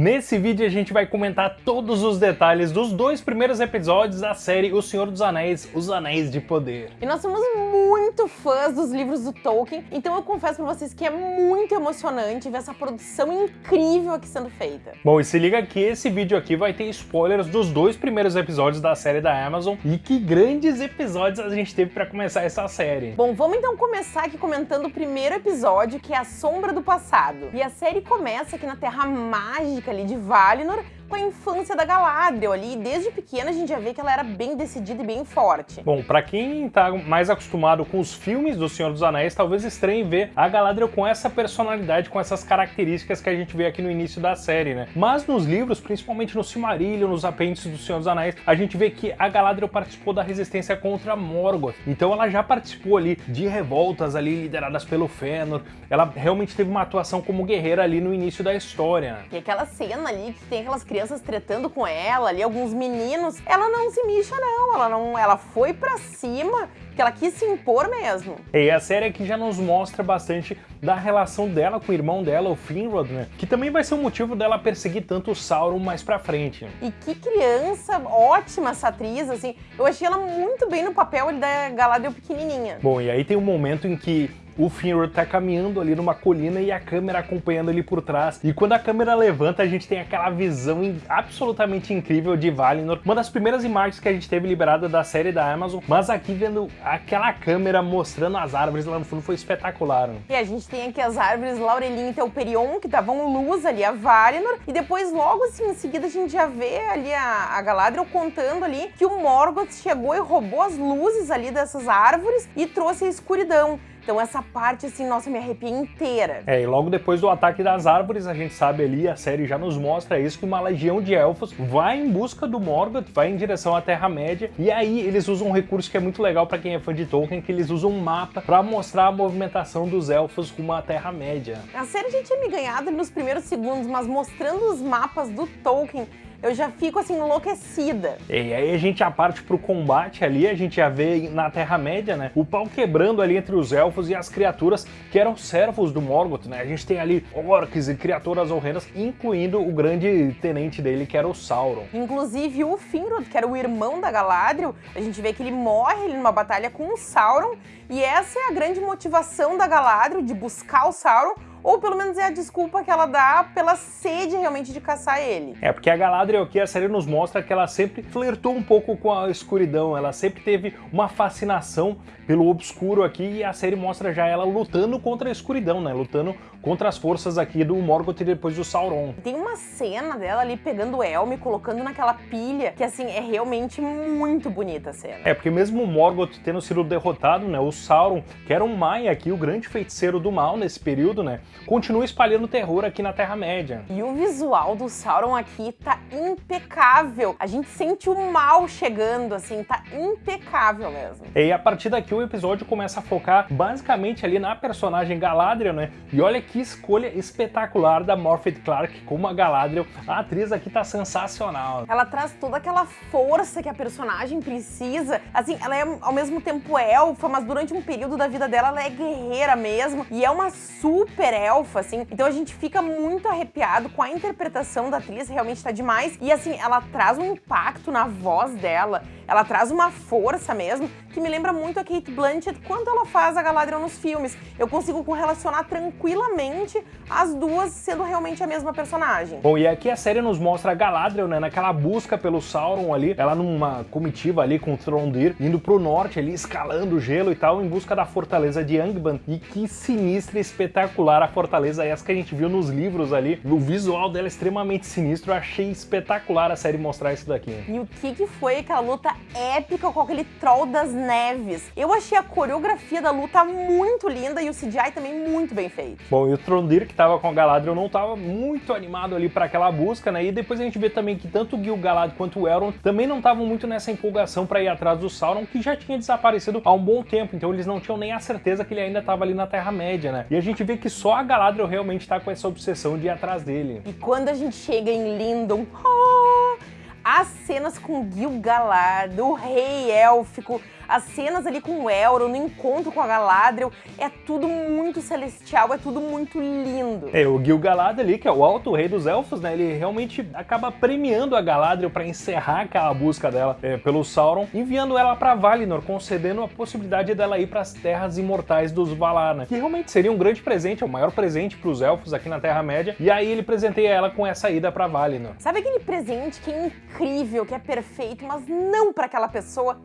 Nesse vídeo a gente vai comentar todos os detalhes dos dois primeiros episódios da série O Senhor dos Anéis, Os Anéis de Poder. E nós somos muito fãs dos livros do Tolkien, então eu confesso pra vocês que é muito emocionante ver essa produção incrível aqui sendo feita. Bom, e se liga que esse vídeo aqui vai ter spoilers dos dois primeiros episódios da série da Amazon e que grandes episódios a gente teve pra começar essa série. Bom, vamos então começar aqui comentando o primeiro episódio, que é A Sombra do Passado. E a série começa aqui na Terra Mágica ali de Valinor, com a infância da Galadriel ali, desde pequena a gente já vê que ela era bem decidida e bem forte. Bom, pra quem tá mais acostumado com os filmes do Senhor dos Anéis, talvez estranhe ver a Galadriel com essa personalidade, com essas características que a gente vê aqui no início da série, né? Mas nos livros, principalmente no Silmarillion, nos apêndices do Senhor dos Anéis, a gente vê que a Galadriel participou da resistência contra Morgoth. Então ela já participou ali de revoltas ali lideradas pelo Fëanor. Ela realmente teve uma atuação como guerreira ali no início da história. E aquela cena ali que tem aquelas crianças crianças tretando com ela ali, alguns meninos, ela não se mixa não, ela não, ela foi pra cima, que ela quis se impor mesmo. E a série aqui já nos mostra bastante da relação dela com o irmão dela, o Finrod, né? Que também vai ser o motivo dela perseguir tanto o Sauron mais pra frente. E que criança ótima essa atriz, assim, eu achei ela muito bem no papel da Galadriel pequenininha. Bom, e aí tem um momento em que o Finrod tá caminhando ali numa colina e a câmera acompanhando ele por trás. E quando a câmera levanta, a gente tem aquela visão absolutamente incrível de Valinor. Uma das primeiras imagens que a gente teve liberada da série da Amazon, mas aqui vendo aquela câmera mostrando as árvores lá no fundo foi espetacular. Né? E a gente tem aqui as árvores Laurelin e Telperion, que davam luz ali a Valinor, e depois logo assim em seguida a gente já vê ali a, a Galadriel contando ali que o Morgoth chegou e roubou as luzes ali dessas árvores e trouxe a escuridão. Então essa parte, assim, nossa, me arrepia inteira. É, e logo depois do ataque das árvores, a gente sabe ali, a série já nos mostra isso, que uma legião de elfos vai em busca do Morgoth, vai em direção à Terra-média, e aí eles usam um recurso que é muito legal para quem é fã de Tolkien, que eles usam um mapa para mostrar a movimentação dos elfos rumo à Terra-média. A série já tinha me ganhado nos primeiros segundos, mas mostrando os mapas do Tolkien, eu já fico assim enlouquecida. E aí a gente já parte pro combate ali, a gente já vê na Terra-média, né, o pau quebrando ali entre os elfos e as criaturas que eram servos do Morgoth, né? A gente tem ali orcs e criaturas horrendas, incluindo o grande tenente dele, que era o Sauron. Inclusive o Finrod, que era o irmão da Galadriel, a gente vê que ele morre numa batalha com o Sauron, e essa é a grande motivação da Galadriel de buscar o Sauron, ou pelo menos é a desculpa que ela dá pela sede realmente de caçar ele. É, porque a Galadriel aqui, a série nos mostra que ela sempre flertou um pouco com a escuridão, ela sempre teve uma fascinação pelo obscuro aqui e a série mostra já ela lutando contra a escuridão, né, lutando contra as forças aqui do Morgoth e depois do Sauron. Tem uma cena dela ali pegando o Elme, colocando naquela pilha, que assim, é realmente muito bonita a cena. É, porque mesmo o Morgoth tendo sido derrotado, né, o Sauron, que era um Maia aqui, o grande feiticeiro do mal nesse período, né, continua espalhando terror aqui na Terra-média. E o visual do Sauron aqui tá impecável. A gente sente o mal chegando, assim, tá impecável mesmo. E a partir daqui o episódio começa a focar basicamente ali na personagem Galadriel, né? E olha que escolha espetacular da Morpeth Clark como a Galadriel. A atriz aqui tá sensacional. Ela traz toda aquela força que a personagem precisa. Assim, ela é ao mesmo tempo elfa, mas durante um período da vida dela ela é guerreira mesmo. E é uma super elfa, assim. Então a gente fica muito arrepiado com a interpretação da atriz, realmente tá demais. E assim, ela traz um impacto na voz dela. Ela traz uma força mesmo, que me lembra muito a Kate Blanchett quando ela faz a Galadriel nos filmes. Eu consigo correlacionar tranquilamente as duas sendo realmente a mesma personagem. Bom, e aqui a série nos mostra a Galadriel, né, naquela busca pelo Sauron ali, ela numa comitiva ali com o Trondir, indo pro norte ali, escalando o gelo e tal, em busca da fortaleza de Angband. E que sinistra e espetacular a fortaleza essa que a gente viu nos livros ali. O visual dela é extremamente sinistro, eu achei espetacular a série mostrar isso daqui. E o que que foi aquela luta épica com aquele troll das neves. Eu achei a coreografia da luta muito linda e o CGI também muito bem feito. Bom, e o Trondir, que tava com a Galadriel, não tava muito animado ali para aquela busca, né? E depois a gente vê também que tanto o Gil-galad quanto o Elrond também não estavam muito nessa empolgação para ir atrás do Sauron, que já tinha desaparecido há um bom tempo, então eles não tinham nem a certeza que ele ainda estava ali na Terra-média, né? E a gente vê que só a Galadriel realmente tá com essa obsessão de ir atrás dele. E quando a gente chega em Lindon, oh, as cenas com Gil-galad, o rei élfico, as cenas ali com o Elrond, no encontro com a Galadriel, é tudo muito celestial, é tudo muito lindo. É, o Gil-galad ali, que é o alto rei dos elfos, né, ele realmente acaba premiando a Galadriel para encerrar aquela busca dela é, pelo Sauron, enviando ela para Valinor, concedendo a possibilidade dela ir para as terras imortais dos Valar, né, que realmente seria um grande presente, é o maior presente para os elfos aqui na Terra-média, e aí ele presenteia ela com essa ida para Valinor. Sabe aquele presente que é incrível, que é perfeito, mas não para aquela pessoa?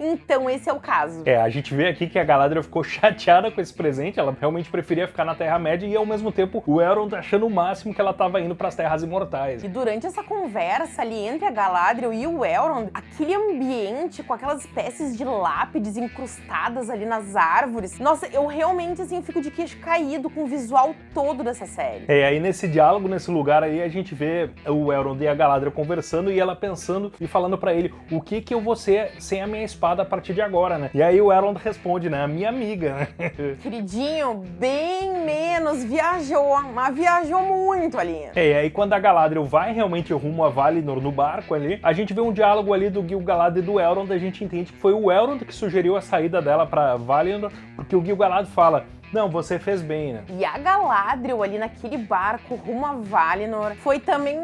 Então esse é o caso. É, a gente vê aqui que a Galadriel ficou chateada com esse presente, ela realmente preferia ficar na Terra-média e ao mesmo tempo o Elrond achando o máximo que ela estava indo para as Terras Imortais. E durante essa conversa ali entre a Galadriel e o Elrond, aquele ambiente com aquelas espécies de lápides incrustadas ali nas árvores, nossa, eu realmente assim fico de queixo caído com o visual todo dessa série. É, aí nesse diálogo, nesse lugar aí, a gente vê o Elrond e a Galadriel conversando e ela pensando e falando para ele o que que eu vou ser sem a minha espada espada a partir de agora, né? E aí o Elrond responde, né? A minha amiga, né? Queridinho, bem menos, viajou, mas viajou muito ali. É, e aí quando a Galadriel vai realmente rumo a Valinor no barco ali, a gente vê um diálogo ali do Gil-galad e do Elrond, a gente entende que foi o Elrond que sugeriu a saída dela pra Valinor, porque o Gil-galad fala, não, você fez bem, né? E a Galadriel ali naquele barco rumo a Valinor foi também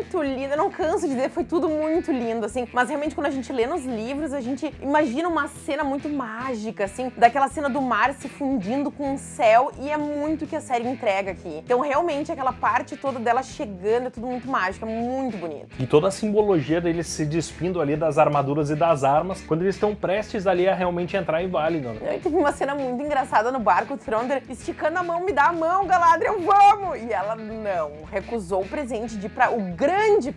muito lindo. Eu não canso de dizer, foi tudo muito lindo, assim. Mas realmente, quando a gente lê nos livros, a gente imagina uma cena muito mágica, assim, daquela cena do mar se fundindo com o céu, e é muito que a série entrega aqui. Então, realmente, aquela parte toda dela chegando é tudo muito mágico, é muito bonito. E toda a simbologia deles se despindo ali das armaduras e das armas, quando eles estão prestes ali a realmente entrar em Valinor. E teve uma cena muito engraçada no barco, o Throndir esticando a mão, me dá a mão, Galadriel, vamos! E ela não, recusou o presente de ir pra, o grande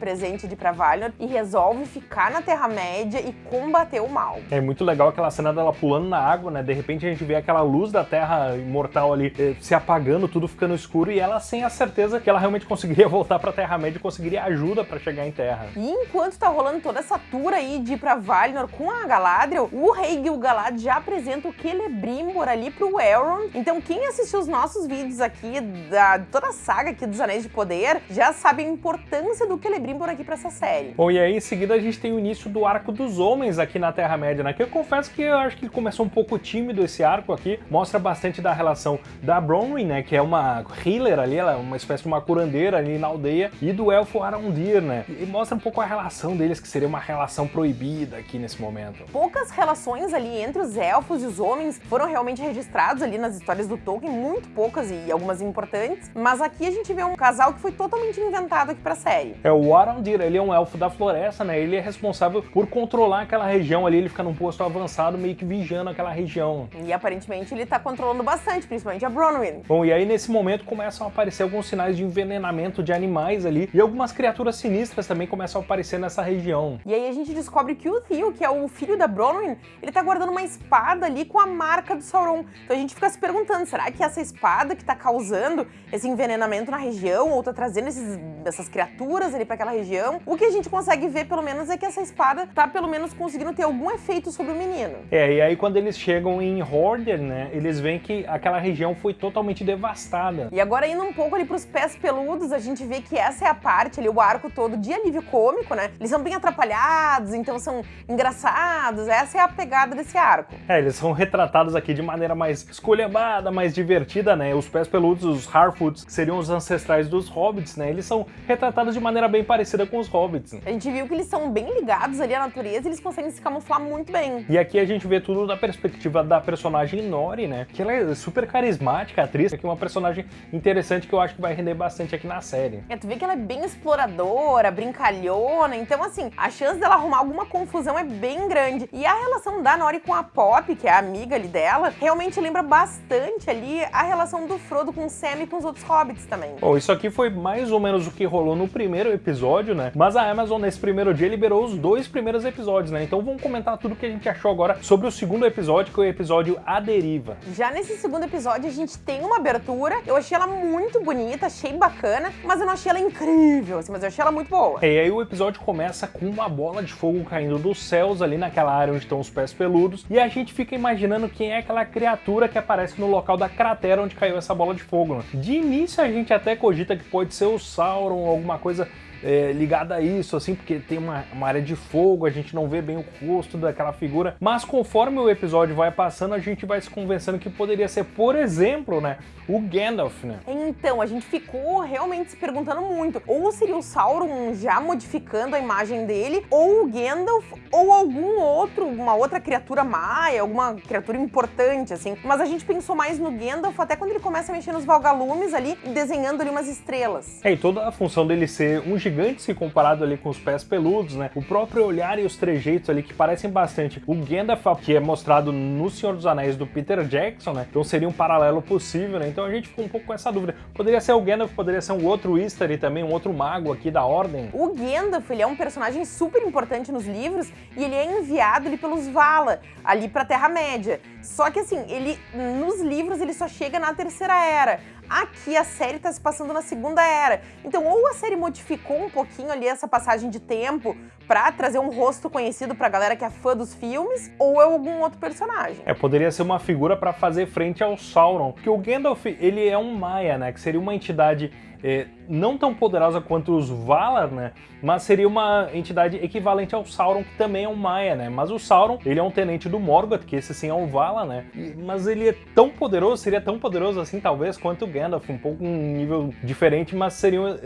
presente de ir pra Valinor e resolve ficar na Terra-média e combater o mal. É muito legal aquela cena dela pulando na água, né? De repente a gente vê aquela luz da Terra imortal ali eh, se apagando, tudo ficando escuro e ela sem a certeza que ela realmente conseguiria voltar pra Terra-média e conseguiria ajuda pra chegar em Terra. E enquanto tá rolando toda essa tour aí de ir pra Valinor com a Galadriel, o rei Gil-galad já apresenta o Celebrimbor ali pro Elrond. Então quem assistiu os nossos vídeos aqui, da toda a saga aqui dos Anéis de Poder, já sabe a importância do Celebrimbor aqui pra essa série. Bom, e aí em seguida a gente tem o início do arco dos homens aqui na Terra-média, né? Que eu confesso que eu acho que começou um pouco tímido esse arco aqui, mostra bastante da relação da Bronwyn, né? Que é uma healer ali, ela é uma espécie de uma curandeira ali na aldeia, e do elfo Arondir, né? E mostra um pouco a relação deles, que seria uma relação proibida aqui nesse momento. Poucas relações ali entre os elfos e os homens foram realmente registrados ali nas histórias do Tolkien, muito poucas e algumas importantes, mas aqui a gente vê um casal que foi totalmente inventado aqui pra série. É o Arondir, ele é um elfo da floresta, né? Ele é responsável por controlar aquela região ali, ele fica num posto avançado, meio que vigiando aquela região. E aparentemente ele tá controlando bastante, principalmente a Bronwyn. Bom, e aí nesse momento começam a aparecer alguns sinais de envenenamento de animais ali, e algumas criaturas sinistras também começam a aparecer nessa região. E aí a gente descobre que o Theo, que é o filho da Bronwyn, ele tá guardando uma espada ali com a marca do Sauron. Então a gente fica se perguntando, será que essa espada que tá causando esse envenenamento na região, ou tá trazendo esses, essas criaturas ali pra aquela região? O que a gente consegue ver, pelo menos, é que essa espada tá, pelo menos, conseguindo ter algum efeito sobre o menino. É, e aí quando eles chegam em Horder, né, eles veem que aquela região foi totalmente devastada. E agora indo um pouco ali pros pés peludos, a gente vê que essa é a parte ali, o arco todo de alívio cômico, né? Eles são bem atrapalhados, então são engraçados, essa é a pegada desse arco. É, eles são retratados aqui de maneira mais esculhambada, mais divertida, né? Os pés peludos, os Harfoots, que seriam os ancestrais dos Hobbits, né? Eles são retratados de maneira bem parecida com os Hobbits. A gente viu que eles são bem ligados ali à natureza e eles conseguem se camuflar muito bem. E aqui a gente vê tudo da perspectiva da personagem Nori, né? Que ela é super carismática, atriz, que é uma personagem interessante que eu acho que vai render bastante aqui na série. É, tu vê que ela é bem exploradora, brincalhona, então assim, a chance dela arrumar alguma confusão é bem grande. E a relação da Nori com a Pop, que é a amiga ali dela, realmente lembra bastante ali a relação do Frodo com o Sam e com os outros hobbits também. Bom, isso aqui foi mais ou menos o que rolou no primeiro episódio, né? Mas a Amazon nesse primeiro dia liberou os dois primeiros episódios, né? Então vamos comentar tudo que a gente achou agora sobre o segundo episódio, que é o episódio A Deriva. Já nesse segundo episódio a gente tem uma abertura, eu achei ela muito bonita, achei bacana, mas eu não achei ela incrível, assim, mas eu achei ela muito boa. E aí o episódio começa com uma bola de fogo caindo dos céus ali naquela área onde estão os pés peludos, e a gente fica imaginando quem é aquela criatura que aparece no local da cratera onde caiu essa bola de fogo. Né? De início a gente até cogita que pode ser o Sauron ou alguma coisa é, ligada a isso, assim, porque tem uma, uma área de fogo, a gente não vê bem o rosto daquela figura, mas conforme o episódio vai passando, a gente vai se convencendo que poderia ser, por exemplo, né, o Gandalf, né? Então, a gente ficou realmente se perguntando muito, ou seria o Sauron já modificando a imagem dele, ou o Gandalf, ou algum outro, uma outra criatura maia, alguma criatura importante, assim. Mas a gente pensou mais no Gandalf até quando ele começa a mexer nos valgalumes ali, desenhando ali umas estrelas. É, e toda a função dele ser um gigante se comparado ali com os pés peludos, né? O próprio olhar e os trejeitos ali que parecem bastante. O Gandalf, que é mostrado no Senhor dos Anéis do Peter Jackson, né? Então seria um paralelo possível, né? Então a gente ficou um pouco com essa dúvida. Poderia ser o Gandalf, poderia ser um outro Easter também, um outro mago aqui da Ordem. O Gandalf, ele é um personagem super importante nos livros e ele é enviado ali pelos Vala, ali pra Terra-média. Só que assim, ele nos livros ele só chega na Terceira Era. Aqui a série tá se passando na Segunda Era. Então, ou a série modificou um pouquinho ali essa passagem de tempo pra trazer um rosto conhecido pra galera que é fã dos filmes, ou é algum outro personagem. É, poderia ser uma figura pra fazer frente ao Sauron, porque o Gandalf, ele é um Maia, né, que seria uma entidade é, não tão poderosa quanto os Valar, né? Mas seria uma entidade equivalente ao Sauron, que também é um Maia, né? Mas o Sauron, ele é um tenente do Morgoth, que esse sim é um Valar, né? E, mas ele é tão poderoso, seria tão poderoso assim, talvez, quanto o Gandalf, um pouco um nível diferente, mas seriam é,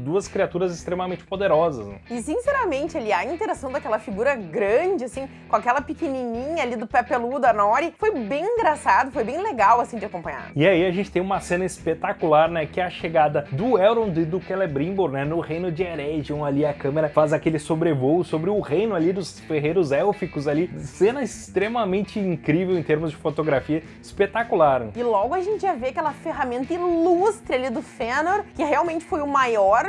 duas criaturas extremamente poderosas. Né? E sinceramente, ali, a interação daquela figura grande, assim, com aquela pequenininha ali do pé peludo, a Nori, foi bem engraçado, foi bem legal, assim, de acompanhar. E aí a gente tem uma cena espetacular, né? Que é a chegada do Elrond e do Celebrimbor, né, no reino de Eregion, ali a câmera faz aquele sobrevoo sobre o reino ali dos ferreiros élficos ali, cena extremamente incrível em termos de fotografia, espetacular. E logo a gente já vê aquela ferramenta ilustre ali do Fëanor, que realmente foi o maior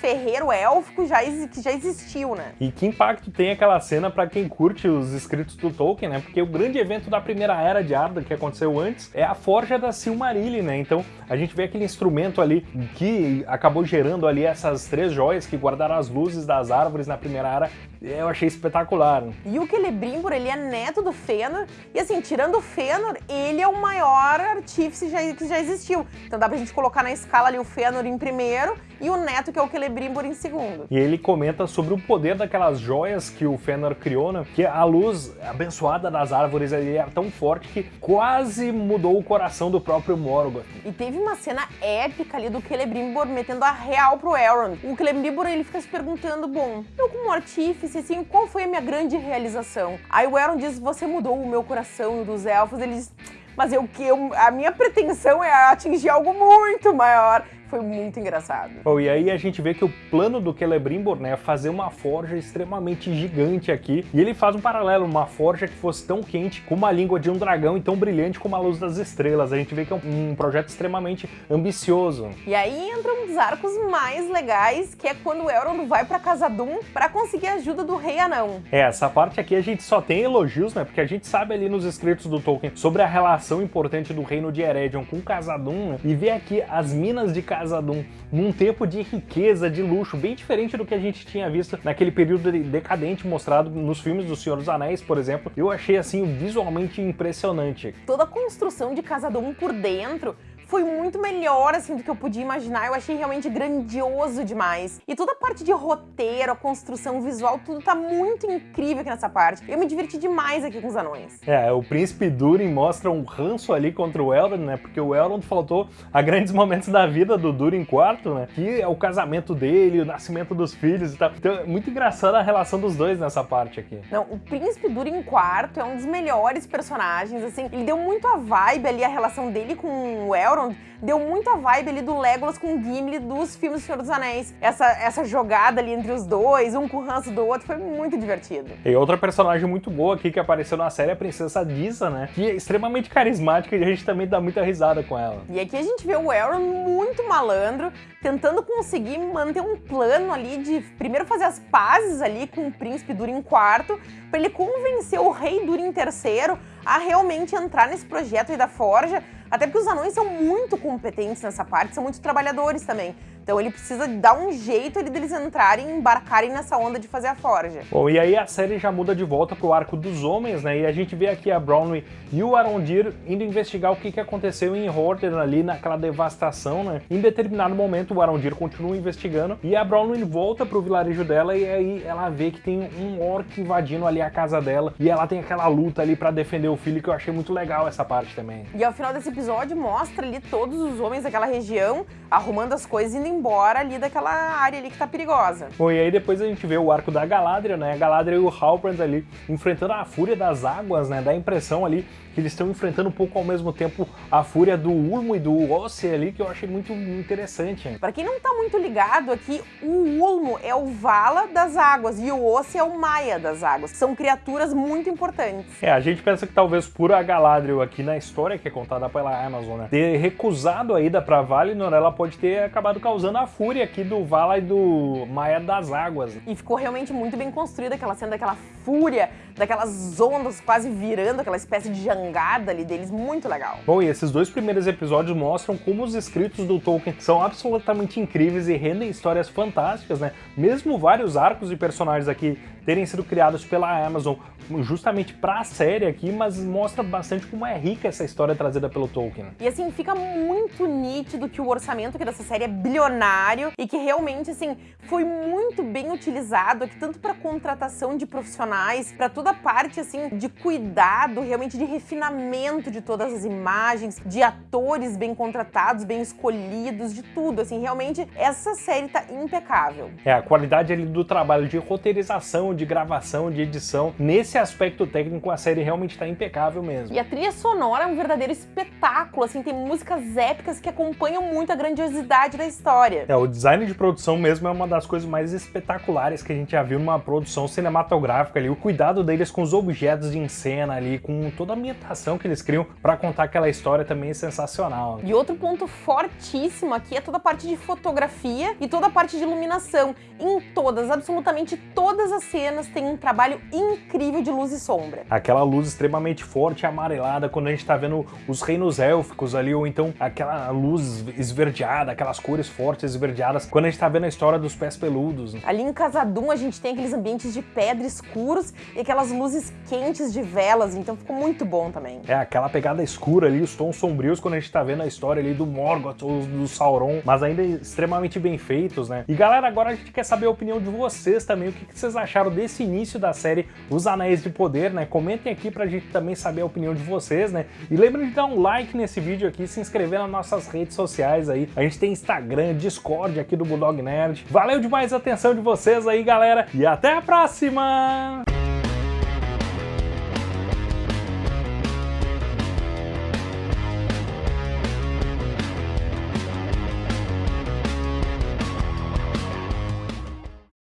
ferreiro élfico já, que já existiu, né? E que impacto tem aquela cena para quem curte os escritos do Tolkien, né? Porque o grande evento da primeira era de Arda que aconteceu antes é a forja da Silmarillion, né? Então a gente vê aquele instrumento ali que acabou gerando ali essas três joias que guardaram as luzes das árvores na primeira era, eu achei espetacular. E o Celebrimbor, ele é neto do Fëanor, e assim, tirando o Fëanor, ele é o maior artífice já, que já existiu. Então dá pra gente colocar na escala ali o Fëanor em primeiro e o neto, que é o Celebrimbor, em segundo. E ele comenta sobre o poder daquelas joias que o Fëanor criou, né? Que a luz abençoada das árvores ali era tão forte que quase mudou o coração do próprio Morgoth. E teve uma cena épica ali do Celebrimbor metendo a real pro Elrond. O Celebrimbor, ele fica se perguntando, bom, eu como artífice, assim, qual foi a minha grande realização? Aí o Elrond diz, você mudou o meu coração dos elfos. Ele diz, mas eu, eu, a minha pretensão é atingir algo muito maior. Foi muito engraçado. Oh, e aí a gente vê que o plano do Celebrimbor, né, é fazer uma forja extremamente gigante aqui. E ele faz um paralelo, uma forja que fosse tão quente como a língua de um dragão e tão brilhante como a luz das estrelas. A gente vê que é um, um projeto extremamente ambicioso. E aí entra um dos arcos mais legais, que é quando o Elrond vai pra Casa-Dûm para conseguir a ajuda do Rei Anão. É, essa parte aqui a gente só tem elogios, né, porque a gente sabe ali nos escritos do Tolkien sobre a relação importante do reino de Eregion com Casa-Dûm, né, e ver aqui as minas de Casa Doom num tempo de riqueza, de luxo, bem diferente do que a gente tinha visto naquele período decadente mostrado nos filmes do Senhor dos Anéis, por exemplo. Eu achei assim visualmente impressionante. Toda a construção de Casa Doom por dentro foi muito melhor, assim, do que eu podia imaginar. Eu achei realmente grandioso demais. E toda a parte de roteiro, a construção visual, tudo tá muito incrível aqui nessa parte. Eu me diverti demais aqui com os anões. É, o príncipe Durin mostra um ranço ali contra o Elrond, né? Porque o Elrond faltou a grandes momentos da vida do Durin IV, né? Que é o casamento dele, o nascimento dos filhos e tal. Então é muito engraçada a relação dos dois nessa parte aqui. Não, o príncipe Durin IV é um dos melhores personagens, assim. Ele deu muito a vibe ali, a relação dele com o Elrond Elrond deu muita vibe ali do Legolas com o Gimli dos filmes do Senhor dos Anéis. Essa, essa jogada ali entre os dois, um com o ranço do outro, foi muito divertido. E outra personagem muito boa aqui que apareceu na série é a Princesa Disa, né? Que é extremamente carismática e a gente também dá muita risada com ela. E aqui a gente vê o Elrond muito malandro, tentando conseguir manter um plano ali de primeiro fazer as pazes ali com o príncipe Durin IV, para ele convencer o rei Durin III a realmente entrar nesse projeto aí da Forja, até porque os anões são muito competentes nessa parte, são muito trabalhadores também. Então ele precisa dar um jeito ali deles entrarem e embarcarem nessa onda de fazer a forja. Bom, e aí a série já muda de volta pro arco dos homens, né? E a gente vê aqui a Brownlee e o Arondir indo investigar o que, que aconteceu em Horton ali naquela devastação, né? Em determinado momento o Arondir continua investigando e a Brownlee volta pro vilarejo dela e aí ela vê que tem um orc invadindo ali a casa dela e ela tem aquela luta ali para defender o filho que eu achei muito legal essa parte também. E ao final desse episódio mostra ali todos os homens daquela região arrumando as coisas e indo embora ali daquela área ali que tá perigosa. Bom, e aí depois a gente vê o arco da Galadriel, né? A Galadriel e o Halbrand ali enfrentando a fúria das águas, né? Dá a impressão ali que eles estão enfrentando um pouco ao mesmo tempo a fúria do Ulmo e do Ossi ali, que eu achei muito interessante. Para quem não tá muito ligado aqui, o Ulmo é o Vala das águas e o Ossi é o Maia das águas. São criaturas muito importantes. É, a gente pensa que talvez por a Galadriel aqui na história que é contada pela Amazon, né, ter recusado a ida pra Valinor, ela pode ter acabado causando a fúria aqui do Vala e do Maia das águas. E ficou realmente muito bem construída aquela cena daquela fúria, daquelas ondas quase virando, aquela espécie de jangada ali deles, muito legal. Bom, e esses dois primeiros episódios mostram como os escritos do Tolkien são absolutamente incríveis e rendem histórias fantásticas, né? Mesmo vários arcos de personagens aqui terem sido criados pela Amazon justamente para a série aqui, mas mostra bastante como é rica essa história trazida pelo Tolkien. E assim, fica muito nítido que o orçamento aqui dessa série é bilionário e que realmente, assim, foi muito bem utilizado aqui, tanto para contratação de profissionais, para toda a parte, assim, de cuidado, realmente de refinamento de todas as imagens, de atores bem contratados, bem escolhidos, de tudo, assim, realmente essa série tá impecável. É, a qualidade ali do trabalho de roteirização, de gravação, de edição, nesse aspecto técnico a série realmente está impecável mesmo. E a trilha sonora é um verdadeiro espetáculo, assim, tem músicas épicas que acompanham muito a grandiosidade da história. É, o design de produção mesmo é uma das coisas mais espetaculares que a gente já viu numa produção cinematográfica ali, o cuidado deles com os objetos de cena ali, com toda a ambientação que eles criam para contar aquela história também é sensacional. E outro ponto fortíssimo aqui é toda a parte de fotografia e toda a parte de iluminação. Em todas, absolutamente todas as cenas tem um trabalho incrível de luz e sombra. Aquela luz extremamente forte e amarelada quando a gente tá vendo os reinos élficos ali, ou então aquela luz esverdeada, aquelas cores fortes esverdeadas, quando a gente tá vendo a história dos pés peludos. Ali em Casadum a gente tem aqueles ambientes de pedra escuros e aquelas luzes quentes de velas, então ficou muito bom também. É, aquela pegada escura ali, os tons sombrios quando a gente tá vendo a história ali do Morgoth ou do Sauron, mas ainda extremamente bem feitos, né? E galera, agora a gente quer saber a opinião de vocês também, o que vocês acharam desse início da série Os Anéis de Poder, né? Comentem aqui pra gente também saber a opinião de vocês, né? E lembrem de dar um like nesse vídeo aqui, se inscrever nas nossas redes sociais aí. A gente tem Instagram, Discord aqui do Bulldog Nerd. Valeu demais a atenção de vocês aí, galera, e até a próxima!